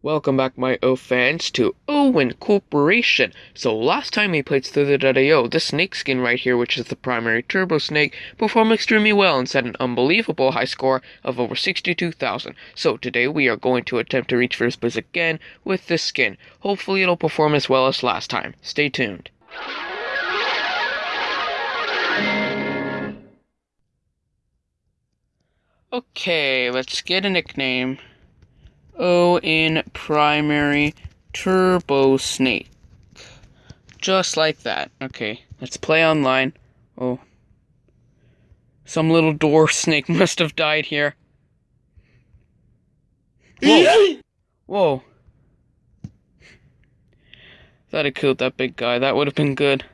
Welcome back, my O fans, to Owen Corporation. So, last time we played through the O, this snake skin right here, which is the primary turbo snake, performed extremely well and set an unbelievable high score of over 62,000. So, today we are going to attempt to reach first place again with this skin. Hopefully, it'll perform as well as last time. Stay tuned. Okay, let's get a nickname. O in primary turbo snake. Just like that. Okay, let's play online. Oh. Some little dwarf snake must have died here. Whoa. Whoa. Thought I killed that big guy. That would have been good.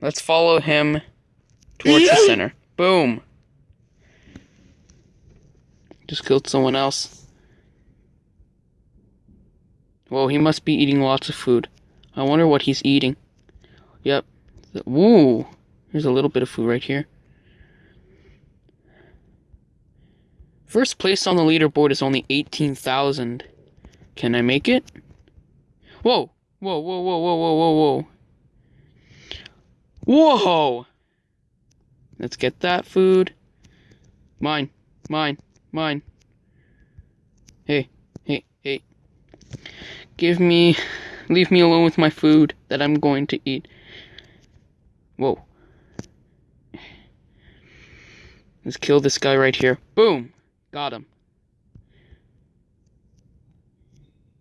Let's follow him towards the center. Boom. Just killed someone else. Whoa, he must be eating lots of food. I wonder what he's eating. Yep. Woo! There's a little bit of food right here. First place on the leaderboard is only 18,000. Can I make it? Whoa! Whoa, whoa, whoa, whoa, whoa, whoa, whoa! Whoa! Let's get that food. Mine. Mine. Mine. Hey, hey, hey. Give me. Leave me alone with my food that I'm going to eat. Whoa. Let's kill this guy right here. Boom! Got him.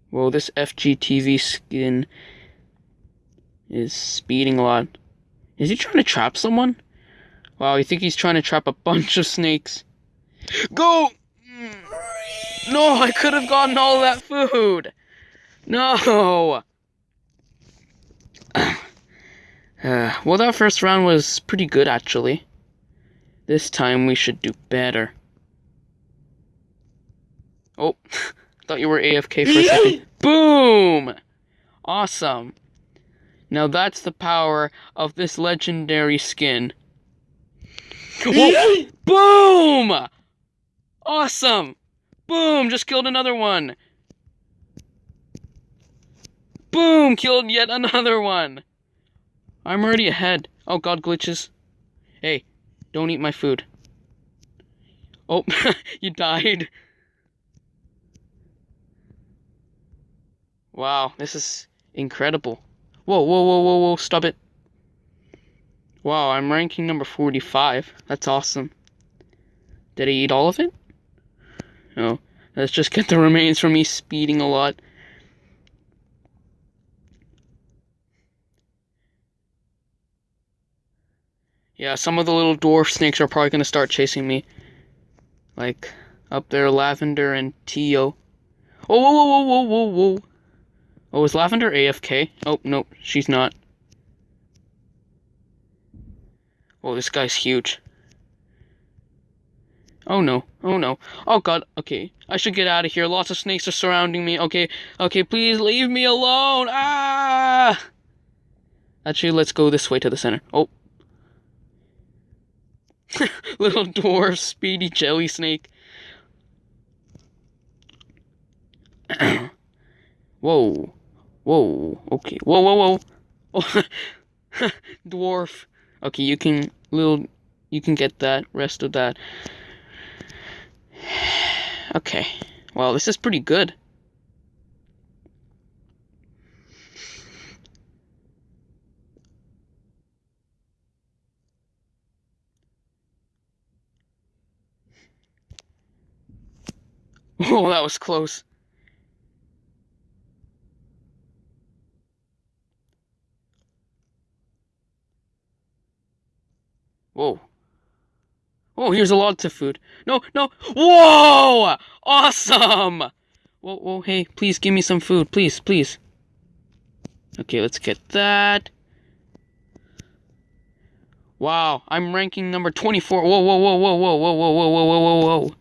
Whoa, this FGTV skin is speeding a lot. Is he trying to trap someone? Wow, I think he's trying to trap a bunch of snakes. Go! No, I could have gotten all that food. No. Uh, well, that first round was pretty good, actually. This time we should do better. Oh, thought you were AFK for a second. Boom! Awesome. Now that's the power of this legendary skin. Boom! Awesome! Boom! Just killed another one. Boom! Killed yet another one. I'm already ahead. Oh god, glitches. Hey, don't eat my food. Oh, you died. Wow, this is incredible. Whoa, whoa, whoa, whoa, whoa, stop it. Wow, I'm ranking number 45. That's awesome. Did I eat all of it? No. Let's just get the remains from me speeding a lot. Yeah, some of the little dwarf snakes are probably going to start chasing me. Like, up there, Lavender and Tio. Oh, whoa, whoa, whoa, whoa, whoa, whoa. Oh, is Lavender AFK? Oh, no, she's not. Oh, this guy's huge. Oh no, oh no. Oh god, okay. I should get out of here. Lots of snakes are surrounding me. Okay, okay, please leave me alone. Ah! Actually, let's go this way to the center. Oh. Little dwarf speedy jelly snake. whoa. Whoa. Okay. Whoa, whoa, whoa. Oh. dwarf. Okay, you can little you can get that rest of that. Okay. Well, this is pretty good. Oh, that was close. Whoa. Oh, here's a lot of food. No, no. Whoa! Awesome! Whoa, whoa, hey, please give me some food. Please, please. Okay, let's get that. Wow, I'm ranking number 24. Whoa, whoa, whoa, whoa, whoa, whoa, whoa, whoa, whoa, whoa, whoa, whoa.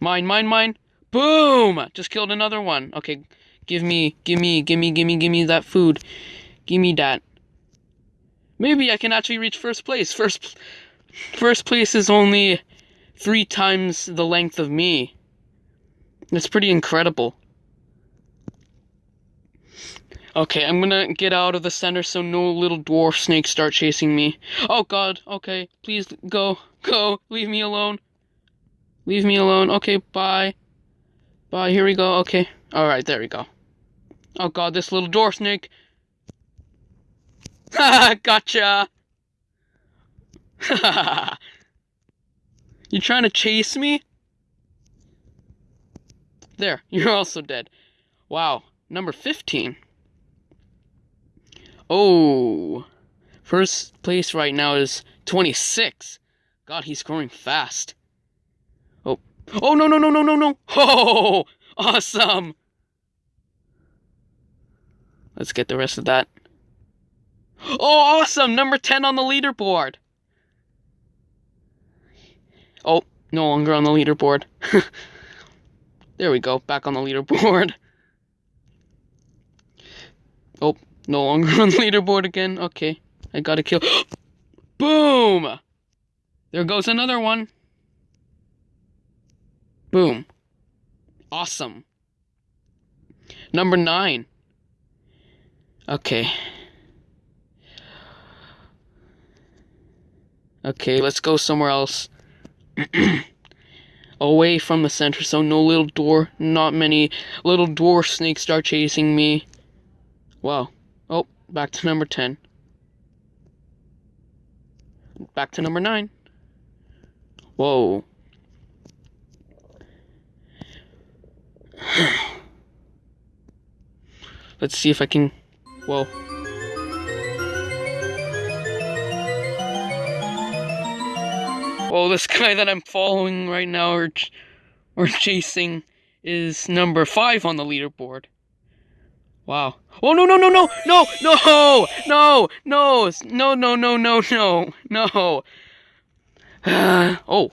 Mine, mine, mine. Boom! Just killed another one. Okay, give me, give me, give me, give me, give me that food. Give me that. Maybe I can actually reach first place. First, First place is only three times the length of me. That's pretty incredible. Okay, I'm gonna get out of the center so no little dwarf snakes start chasing me. Oh god, okay, please go, go, leave me alone. Leave me alone. Okay, bye. Bye, here we go, okay. Alright, there we go. Oh god, this little dwarf snake. Ha gotcha! you trying to chase me? There, you're also dead. Wow, number 15. Oh, first place right now is 26. God, he's growing fast. Oh, oh no, no, no, no, no, no. Oh, awesome. Let's get the rest of that. Oh, awesome! Number 10 on the leaderboard. Oh, no longer on the leaderboard. there we go, back on the leaderboard. Oh, no longer on the leaderboard again. Okay, I gotta kill. Boom! There goes another one. Boom. Awesome. Number nine. Okay. Okay, let's go somewhere else. Away from the center so no little door, not many little dwarf snakes start chasing me. Wow. Oh, back to number 10. Back to number 9. Whoa. Let's see if I can... Whoa. Oh, this guy that I'm following right now or, or chasing is number 5 on the leaderboard. Wow. Oh no no no no no no no no no no no no no no. Uh, oh.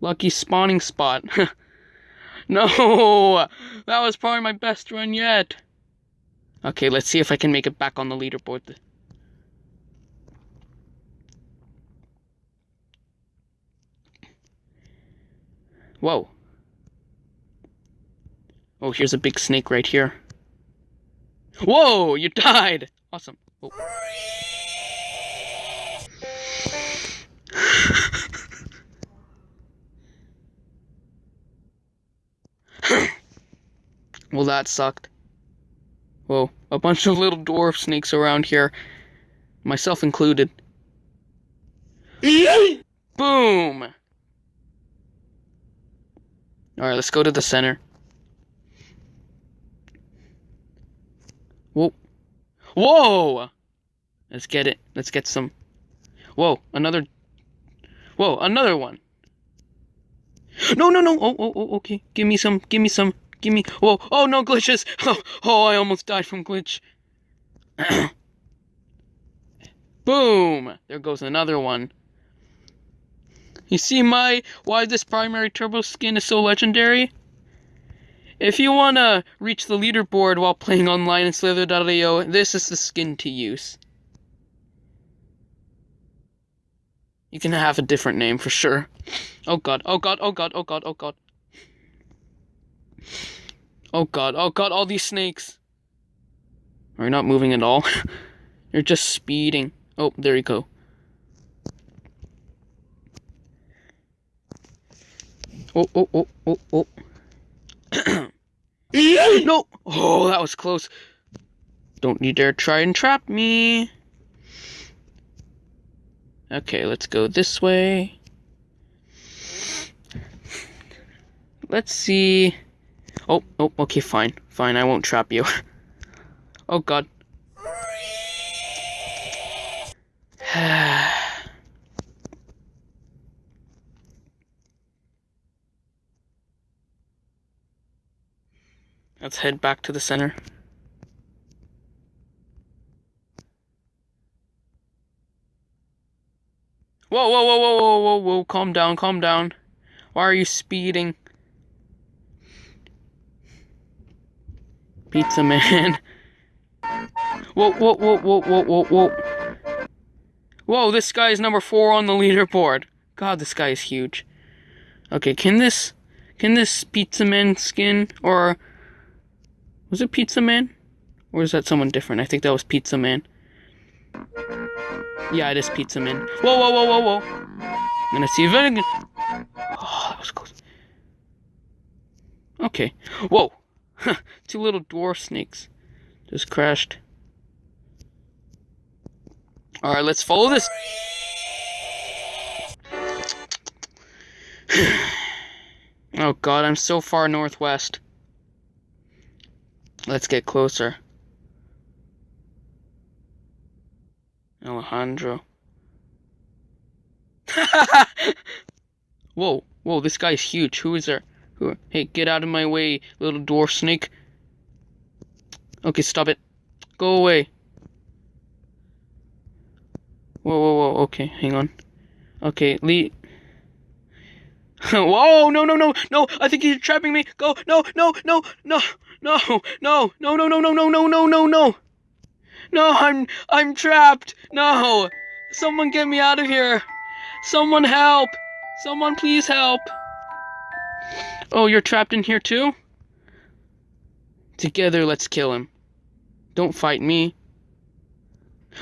Lucky spawning spot. no, that was probably my best run yet. Okay, let's see if I can make it back on the leaderboard. Whoa. Oh, here's a big snake right here. Whoa, you died! Awesome. Oh. well, that sucked. Whoa, a bunch of little dwarf snakes around here, myself included. Boom! Alright, let's go to the center. Whoa. Whoa! Let's get it. Let's get some. Whoa, another. Whoa, another one. No, no, no. Oh, oh, oh, okay. Give me some. Give me some. Give me. Whoa. Oh, no glitches. Oh, oh I almost died from glitch. Boom! There goes another one. You see my why this primary turbo skin is so legendary? If you want to reach the leaderboard while playing online in Slither.io, this is the skin to use. You can have a different name for sure. Oh god, oh god, oh god, oh god, oh god. Oh god, oh god, all these snakes. Are you not moving at all? You're just speeding. Oh, there you go. Oh, oh, oh, oh, oh. no! Oh, that was close. Don't you dare try and trap me. Okay, let's go this way. Let's see. Oh, oh, okay, fine. Fine, I won't trap you. oh, God. Let's head back to the center. Whoa, whoa, whoa, whoa, whoa, whoa, whoa, calm down, calm down. Why are you speeding? Pizza man. Whoa, whoa, whoa, whoa, whoa, whoa, whoa. Whoa, this guy is number four on the leaderboard. God, this guy is huge. Okay, can this Can this Pizza Man skin or was it Pizza Man? Or is that someone different? I think that was Pizza Man. Yeah, it is Pizza Man. Whoa, whoa, whoa, whoa, whoa. I'm gonna see if I can. Oh, that was close. Okay. Whoa. Two little dwarf snakes just crashed. Alright, let's follow this. oh god, I'm so far northwest. Let's get closer. Alejandro. whoa, whoa, this guy's huge. Who is there? Who? Hey, get out of my way, little dwarf snake. Okay, stop it. Go away. Whoa, whoa, whoa. Okay, hang on. Okay, Lee. Whoa! No, no, no, no! I think he's trapping me. Go! No, no, no, no, no, no, no, no, no, no, no, no, no, no, no! No, I'm, I'm trapped. No, someone get me out of here. Someone help. Someone please help. Oh, you're trapped in here too? Together, let's kill him. Don't fight me.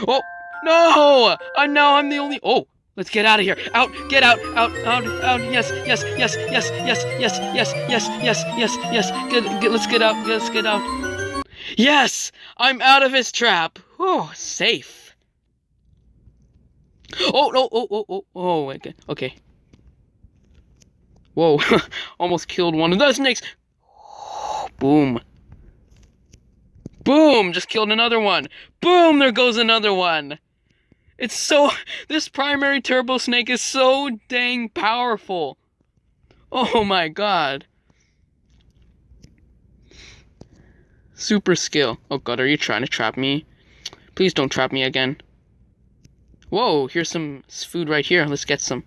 Oh! No! I know I'm the only. Oh, let's get out of here. Out! Get out! Out! Out! Out! Yes! Yes! Yes! Yes! Yes! Yes! Yes! Yes! Yes! Yes! Yes! Get! Get! Let's get out! Let's get out! Yes! I'm out of his trap. Oh, safe. Oh no! Oh! Oh! Oh! Oh! Okay. Okay. Whoa! Almost killed one of those snakes. Boom. Boom! Just killed another one. Boom! There goes another one. It's so. This primary turbo snake is so dang powerful. Oh my god. Super skill. Oh god, are you trying to trap me? Please don't trap me again. Whoa, here's some food right here. Let's get some.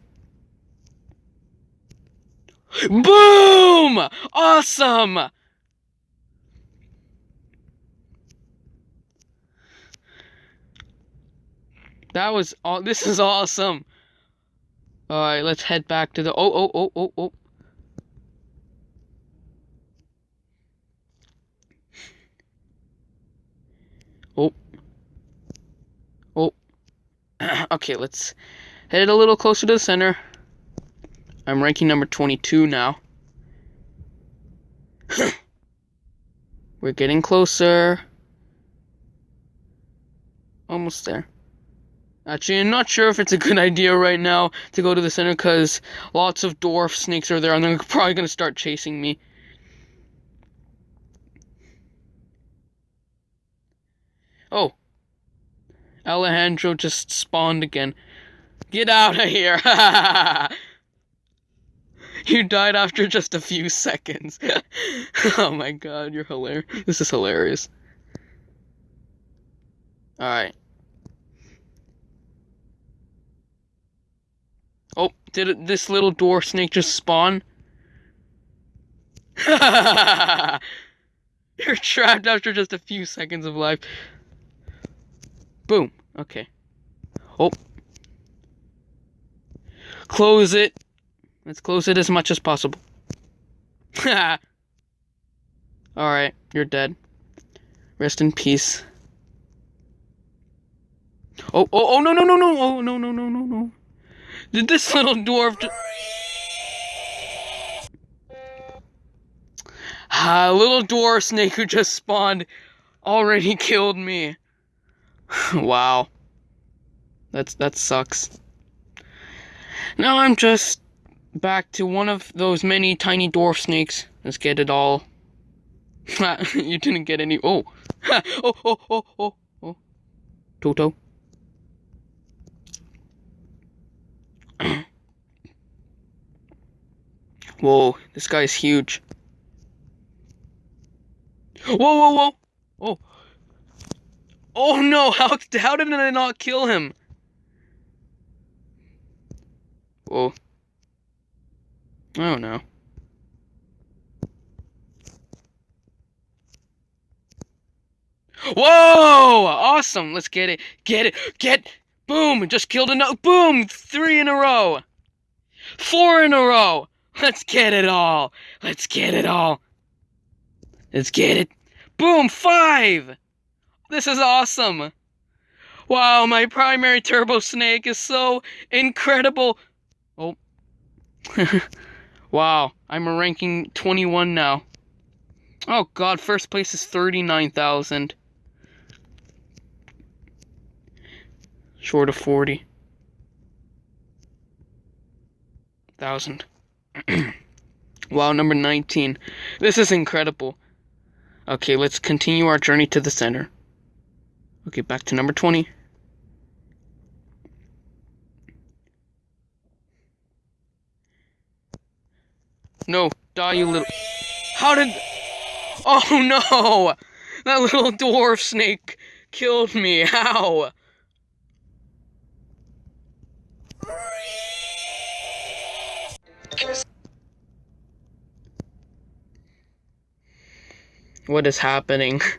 Boom! Awesome! That was all. This is awesome. All right, let's head back to the. Oh, oh, oh, oh, oh. Oh. Oh. okay, let's head a little closer to the center. I'm ranking number 22 now. We're getting closer. Almost there. Actually, I'm not sure if it's a good idea right now to go to the center because lots of dwarf snakes are there and they're probably going to start chasing me. Oh. Alejandro just spawned again. Get out of here! you died after just a few seconds. oh my god, you're hilarious. This is hilarious. Alright. Oh, did this little dwarf snake just spawn? You're trapped after just a few seconds of life. Boom. Okay. Oh. Close it. Let's close it as much as possible. Alright, you're dead. Rest in peace. Oh, oh, oh, no, no, no, no, oh, no, no, no, no, no. Did this little dwarf... Ah, little dwarf snake who just spawned already killed me. wow. That's that sucks. Now I'm just back to one of those many tiny dwarf snakes. Let's get it all. you didn't get any. Oh. oh, oh, oh, oh, oh. Toto. Whoa, this guy is huge. Whoa, whoa, whoa! Oh. Oh no, how, how did I not kill him? Whoa. Don't know. Whoa! Awesome! Let's get it. Get it. Get. Boom! Just killed another. Boom! Three in a row. Four in a row. Let's get it all. Let's get it all. Let's get it. Boom, five. This is awesome. Wow, my primary turbo snake is so incredible. Oh. wow, I'm a ranking 21 now. Oh god, first place is 39,000. Short of 40. Thousand. wow, number 19. This is incredible. Okay, let's continue our journey to the center. Okay, back to number 20. No, die, you little. How did. Oh no! That little dwarf snake killed me. How? What is happening?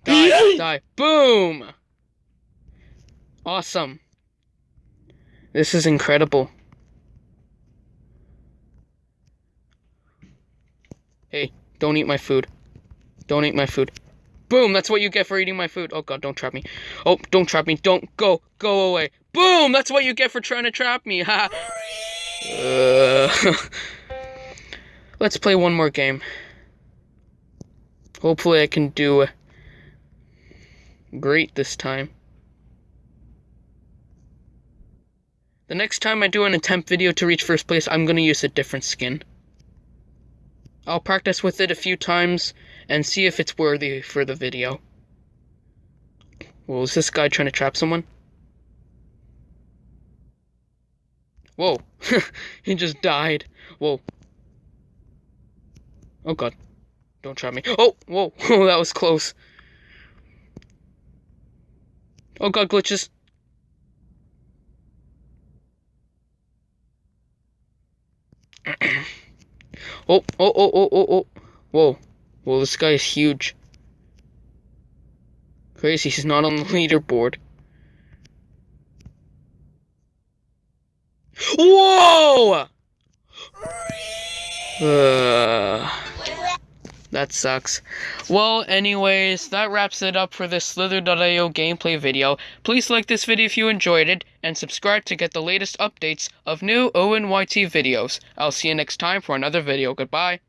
die, die. Boom! Awesome. This is incredible. Hey, don't eat my food. Don't eat my food. Boom, that's what you get for eating my food. Oh god, don't trap me. Oh, don't trap me. Don't go. Go away. Boom, that's what you get for trying to trap me. Ha. uh, let's play one more game. Hopefully I can do great this time. The next time I do an attempt video to reach first place, I'm going to use a different skin. I'll practice with it a few times and see if it's worthy for the video. Well, is this guy trying to trap someone? Whoa. he just died. Whoa. Oh god. Don't trap me. Oh, whoa. Oh, that was close. Oh god, glitches. oh, oh, oh, oh, oh, oh. Whoa. Whoa, this guy is huge. Crazy, he's not on the leaderboard. Whoa! Uh, that sucks. Well, anyways, that wraps it up for this Slither.io gameplay video. Please like this video if you enjoyed it, and subscribe to get the latest updates of new ONYT videos. I'll see you next time for another video. Goodbye.